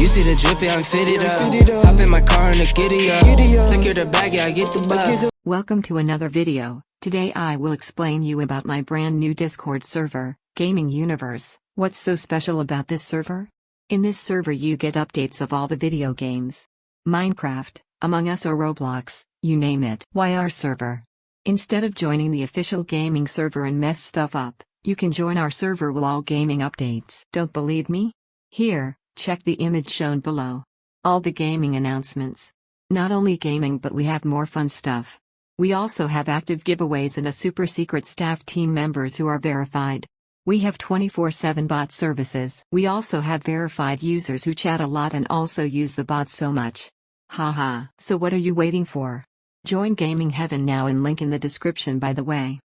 You see the drip, yeah, I'm fitted up. Hop in my car and a giddy up. Secure the bag, yeah, I get the bus. Welcome to another video. Today I will explain you about my brand new Discord server, Gaming Universe. What's so special about this server? In this server you get updates of all the video games. Minecraft, Among Us or Roblox, you name it. Why our server? Instead of joining the official gaming server and mess stuff up, you can join our server with all gaming updates. Don't believe me? Here, check the image shown below. All the gaming announcements. Not only gaming but we have more fun stuff. We also have active giveaways and a super secret staff team members who are verified. We have 24-7 bot services. We also have verified users who chat a lot and also use the bots so much. Haha. So what are you waiting for? Join Gaming Heaven now in link in the description by the way.